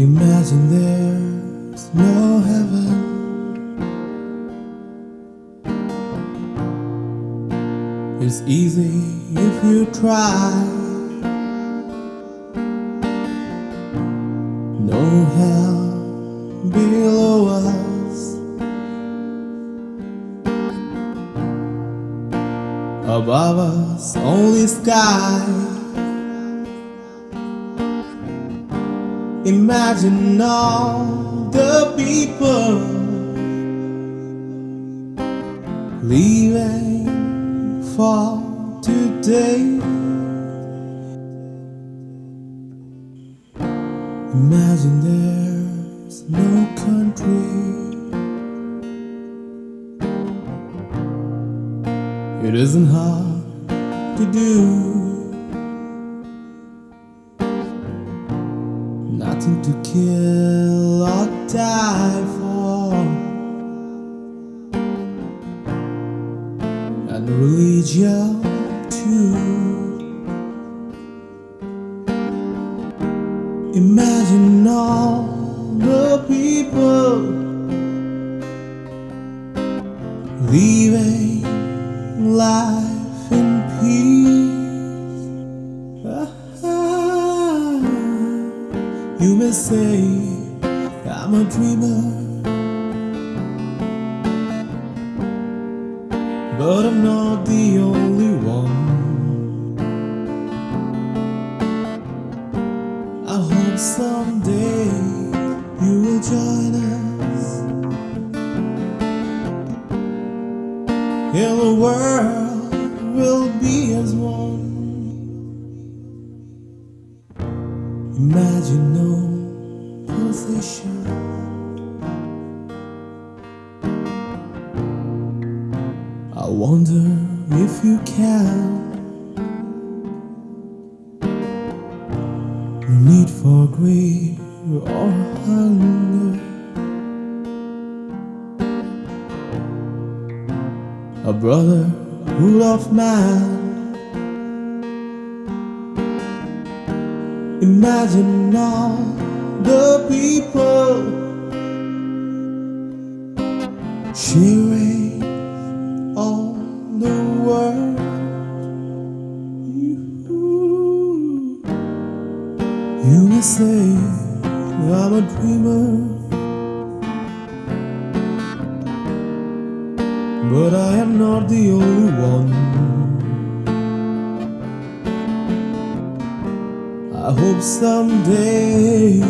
Imagine there's no heaven. It's easy if you try. No hell below us. Above us, only sky. Imagine all the people leaving for today. Imagine there's no country. It isn't hard to do. Nothing to kill or die for. And religion too. Imagine all the people leaving life say I'm a dreamer, but I'm not the only one. I hope someday you will join us and the world will be as one. Imagine no I wonder if you can. No need for greed or hunger. A brotherhood of man. Imagine all the people sharing all the world. You, you may say I'm a dreamer, but I am not the only one. I hope someday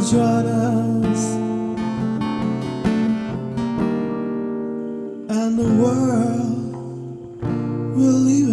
join us and the world will leave